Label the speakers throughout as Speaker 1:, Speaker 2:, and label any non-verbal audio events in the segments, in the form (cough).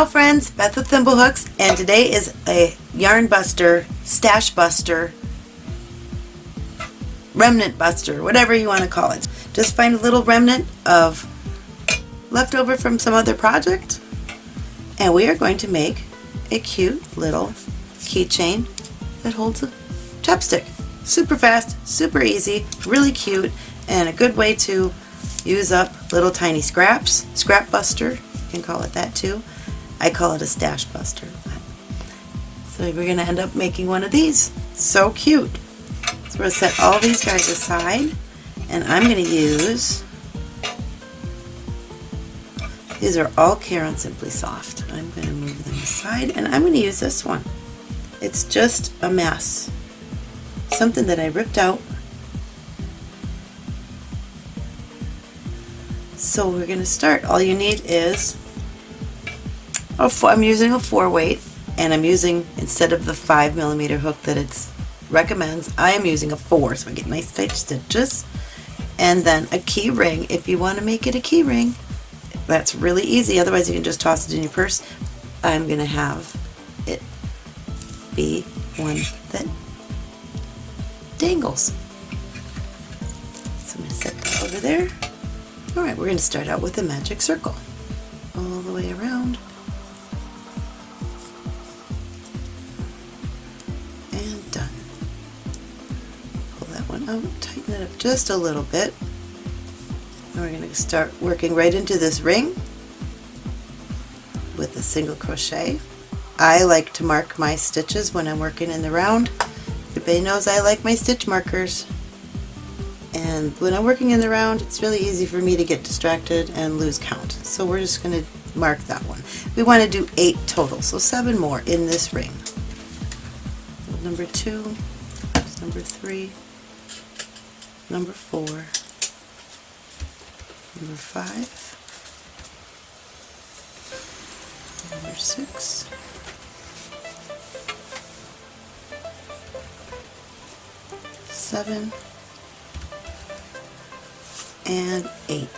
Speaker 1: Ciao friends, Beth with Thimblehooks and today is a yarn buster, stash buster, remnant buster, whatever you want to call it. Just find a little remnant of leftover from some other project and we are going to make a cute little keychain that holds a chapstick. Super fast, super easy, really cute, and a good way to use up little tiny scraps. Scrap buster, you can call it that too. I call it a stash buster. So we're going to end up making one of these. So cute. So we're going to set all these guys aside and I'm going to use, these are all Caron Simply Soft. I'm going to move them aside and I'm going to use this one. It's just a mess. Something that I ripped out. So we're going to start. All you need is, a four, I'm using a 4 weight and I'm using, instead of the 5 millimeter hook that it recommends, I am using a 4 so I get nice tight stitches. And then a key ring if you want to make it a key ring. That's really easy, otherwise you can just toss it in your purse. I'm going to have it be one that dangles. So I'm going to set that over there. Alright, we're going to start out with a magic circle. All the way around. Oh, that tighten it up just a little bit. And we're going to start working right into this ring with a single crochet. I like to mark my stitches when I'm working in the round. Everybody knows I like my stitch markers. And when I'm working in the round, it's really easy for me to get distracted and lose count. So we're just going to mark that one. We want to do eight total, so seven more in this ring. Number two, number three, number four, number five, number six, seven, and eight.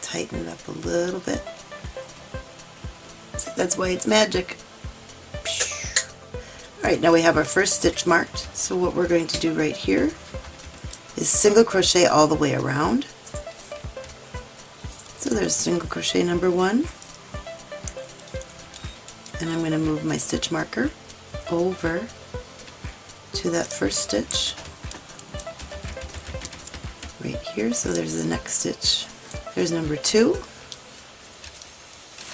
Speaker 1: Tighten it up a little bit. That's why it's magic. Alright, now we have our first stitch marked. So what we're going to do right here is single crochet all the way around. So there's single crochet number one. And I'm going to move my stitch marker over to that first stitch right here. So there's the next stitch. There's number two,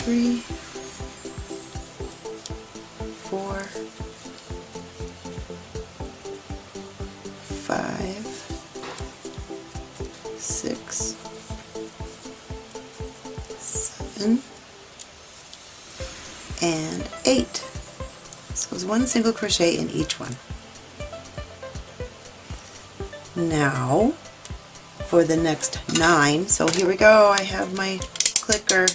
Speaker 1: three, seven, and eight. So it's one single crochet in each one. Now for the next nine. So here we go. I have my clicker.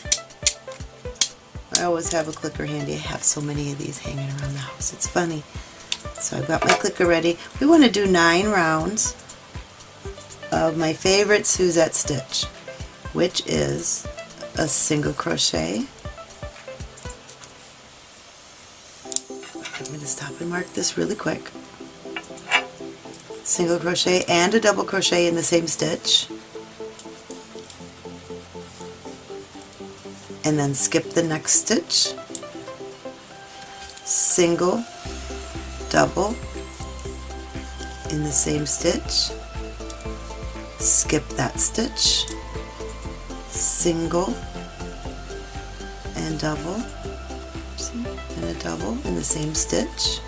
Speaker 1: I always have a clicker handy. I have so many of these hanging around the house. It's funny. So I've got my clicker ready. We want to do nine rounds of my favorite Suzette stitch, which is a single crochet. I'm going to stop and mark this really quick. Single crochet and a double crochet in the same stitch. And then skip the next stitch. Single double in the same stitch. Skip that stitch single and double and a double in the same stitch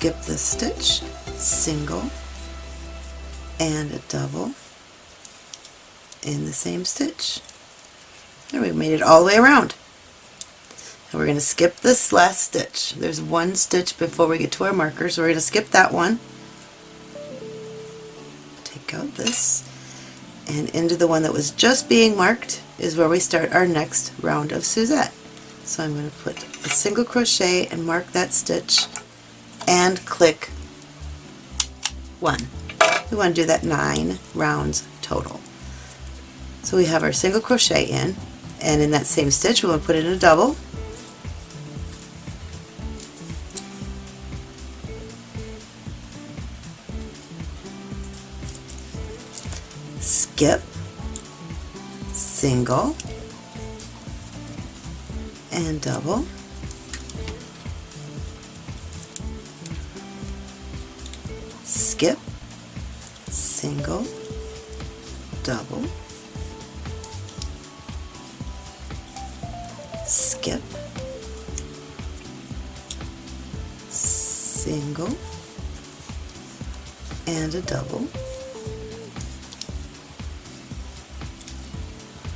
Speaker 1: skip the stitch, single, and a double in the same stitch. There we made it all the way around. And we're going to skip this last stitch. There's one stitch before we get to our marker, so we're going to skip that one. Out this, and into the one that was just being marked is where we start our next round of Suzette. So I'm going to put a single crochet and mark that stitch and click one. we want to do that nine rounds total. So we have our single crochet in and in that same stitch we'll put in a double skip single and double. Skip single double. Skip single and a double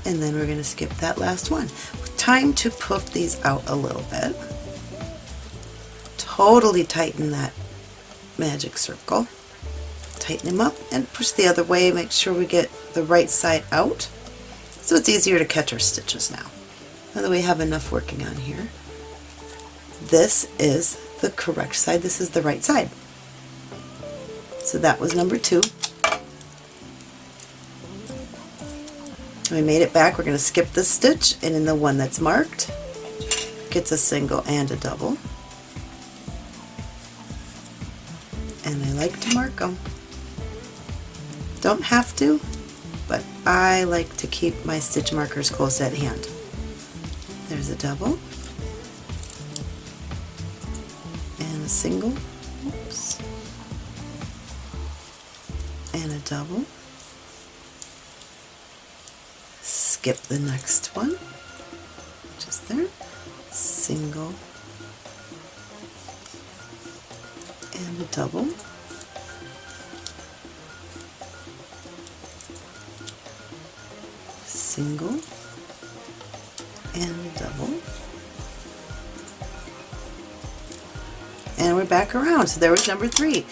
Speaker 1: and then we're going to skip that last one. Time to puff these out a little bit. Totally tighten that magic circle. Tighten them up and push the other way. Make sure we get the right side out so it's easier to catch our stitches now. Now that we have enough working on here, this is the correct side. This is the right side. So that was number two. We made it back, we're going to skip this stitch and in the one that's marked gets a single and a double. And I like to mark them. Don't have to, but I like to keep my stitch markers close at hand. There's a double and a single, oops, and a double skip the next one, just there, single and a double. Single and double. And we're back around. So there was number three.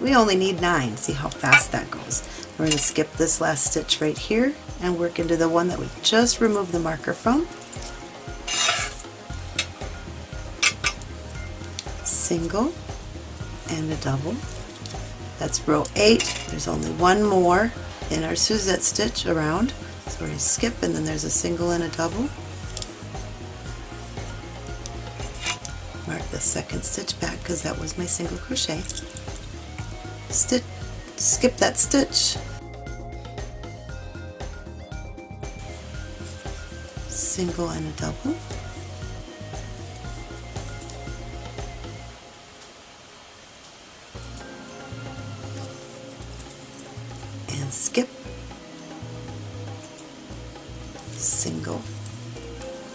Speaker 1: We only need nine. See how fast that goes. We're going to skip this last stitch right here and work into the one that we just removed the marker from. Single and a double. That's row 8. There's only one more in our Suzette stitch around. So we're going to skip and then there's a single and a double. Mark the second stitch back because that was my single crochet. Stitch, skip that stitch single and a double. And skip, single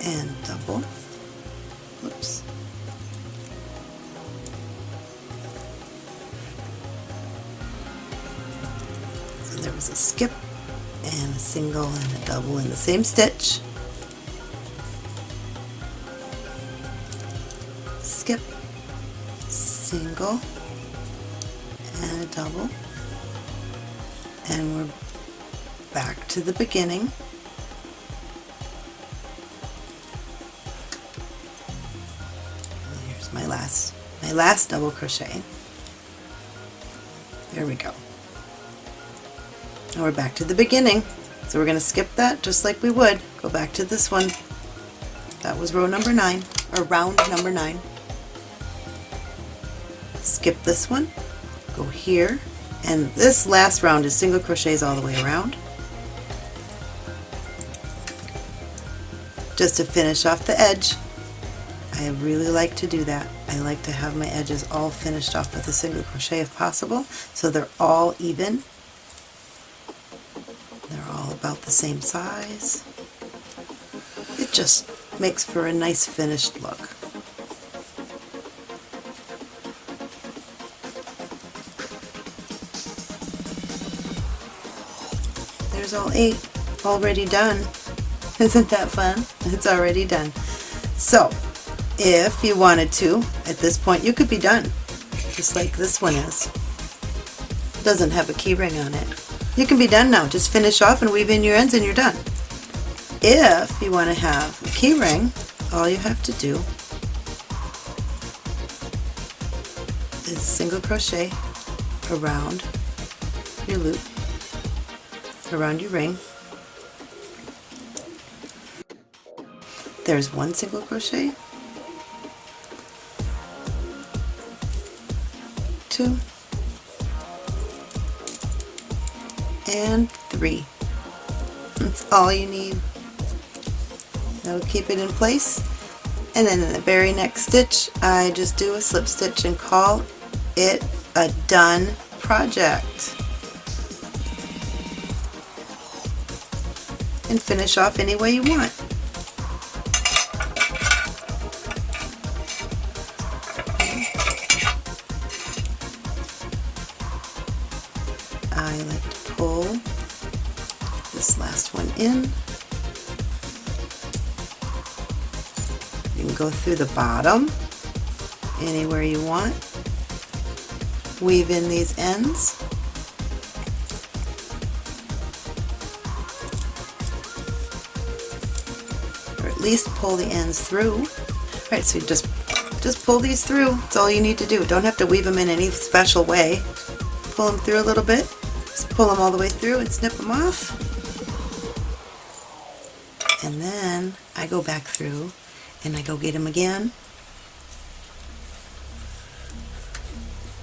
Speaker 1: and double. Oops. So there was a skip and a single and a double in the same stitch. Single, and a double, and we're back to the beginning. here's my last, my last double crochet. There we go. Now we're back to the beginning. So we're going to skip that just like we would. Go back to this one. That was row number 9, or round number 9 skip this one, go here, and this last round is single crochets all the way around. Just to finish off the edge. I really like to do that. I like to have my edges all finished off with a single crochet if possible, so they're all even. They're all about the same size. It just makes for a nice finished look. All eight already done. (laughs) Isn't that fun? It's already done. So, if you wanted to, at this point you could be done, just like this one is. It doesn't have a key ring on it. You can be done now. Just finish off and weave in your ends and you're done. If you want to have a key ring, all you have to do is single crochet around your loop around your ring. There's one single crochet, two, and three. That's all you need. That'll keep it in place. And then in the very next stitch, I just do a slip stitch and call it a done project. And finish off any way you want. I like to pull this last one in. You can go through the bottom anywhere you want. Weave in these ends. Least pull the ends through. Alright, so you just just pull these through. That's all you need to do. Don't have to weave them in any special way. Pull them through a little bit. Just pull them all the way through and snip them off. And then I go back through and I go get them again.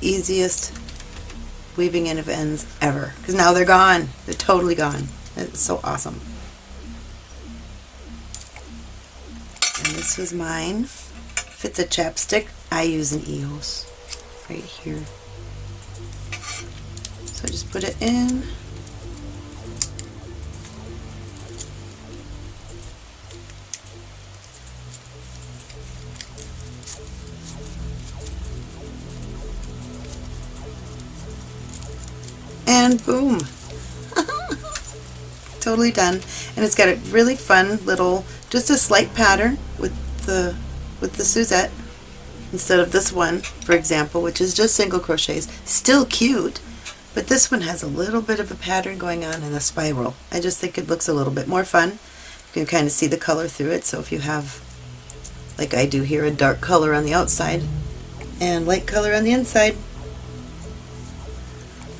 Speaker 1: Easiest weaving in of ends ever because now they're gone. They're totally gone. It's so awesome. And this was mine. If it's a chapstick, I use an EOS right here. So just put it in. And boom! (laughs) totally done. And it's got a really fun little, just a slight pattern the with the Suzette instead of this one, for example, which is just single crochets. Still cute, but this one has a little bit of a pattern going on in the spiral. I just think it looks a little bit more fun. You can kind of see the color through it, so if you have, like I do here, a dark color on the outside and light color on the inside,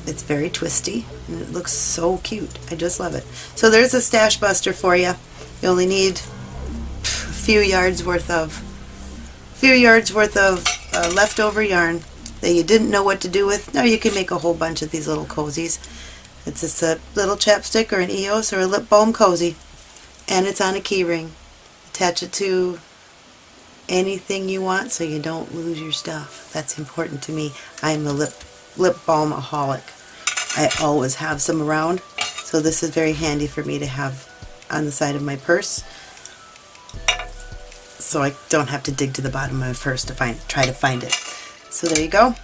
Speaker 1: it's very twisty and it looks so cute. I just love it. So there's a stash buster for you. You only need a few yards worth of few yards worth of uh, leftover yarn that you didn't know what to do with. Now you can make a whole bunch of these little cozies. It's just a little chapstick or an EOS or a lip balm cozy and it's on a keyring. Attach it to anything you want so you don't lose your stuff. That's important to me. I'm a lip lip balm-aholic. I always have some around, so this is very handy for me to have on the side of my purse so I don't have to dig to the bottom of my purse to find try to find it. So there you go.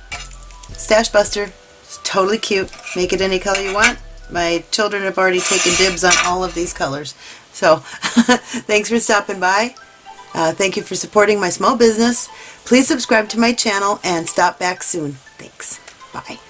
Speaker 1: Stash Buster. It's totally cute. Make it any color you want. My children have already taken dibs on all of these colors. So (laughs) thanks for stopping by. Uh, thank you for supporting my small business. Please subscribe to my channel and stop back soon. Thanks. Bye.